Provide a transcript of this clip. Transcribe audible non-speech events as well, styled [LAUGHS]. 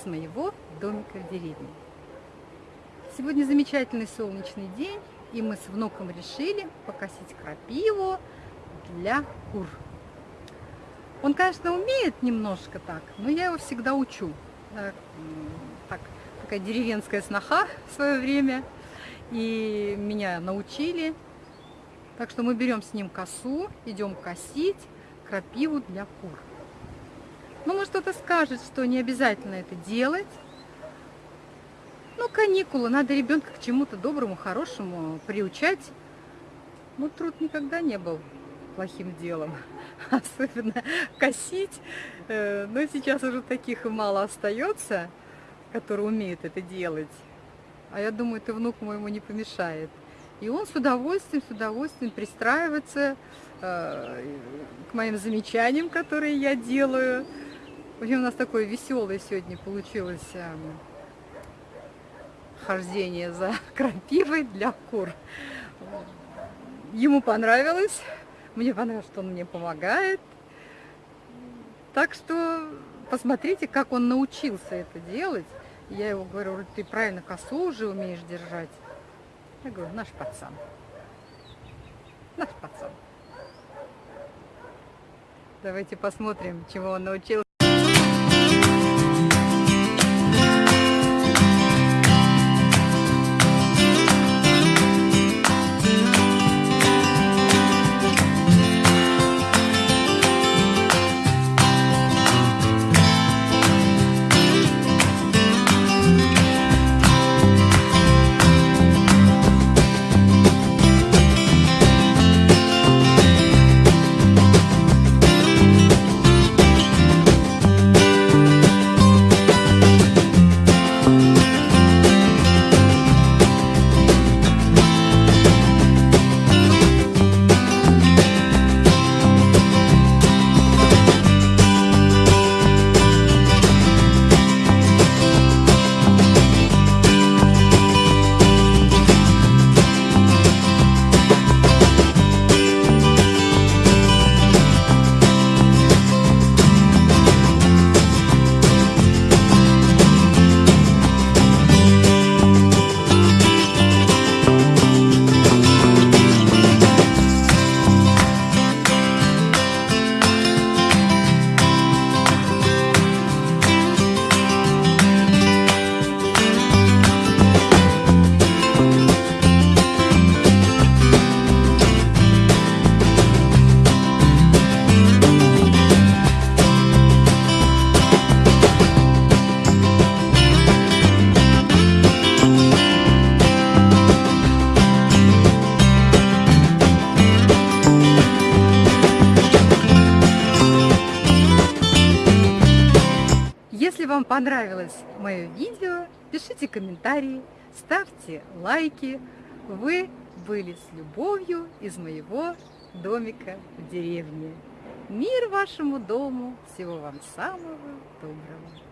из моего домика в деревне. Сегодня замечательный солнечный день, и мы с внуком решили покосить крапиву для кур. Он, конечно, умеет немножко так, но я его всегда учу. Э, так, такая деревенская сноха в свое время, и меня научили. Так что мы берем с ним косу, идем косить крапиву для кур. Ну, может, кто-то скажет, что не обязательно это делать, ну, каникулы, надо ребенка к чему-то доброму, хорошему приучать. Ну, труд никогда не был плохим делом, [LAUGHS] особенно косить. Э, но сейчас уже таких мало остается, которые умеют это делать. А я думаю, это внук моему не помешает. И он с удовольствием, с удовольствием пристраивается э, к моим замечаниям, которые я делаю. В общем, у нас такое веселое сегодня получилось эм, хождение за [LAUGHS] крапивой для кур. Ему понравилось, мне понравилось, что он мне помогает. Так что посмотрите, как он научился это делать. Я его говорю, ты правильно косу уже умеешь держать. Я говорю, наш пацан. Наш пацан. Давайте посмотрим, чего он научился. Если вам понравилось мое видео, пишите комментарии, ставьте лайки. Вы были с любовью из моего домика в деревне. Мир вашему дому, всего вам самого доброго.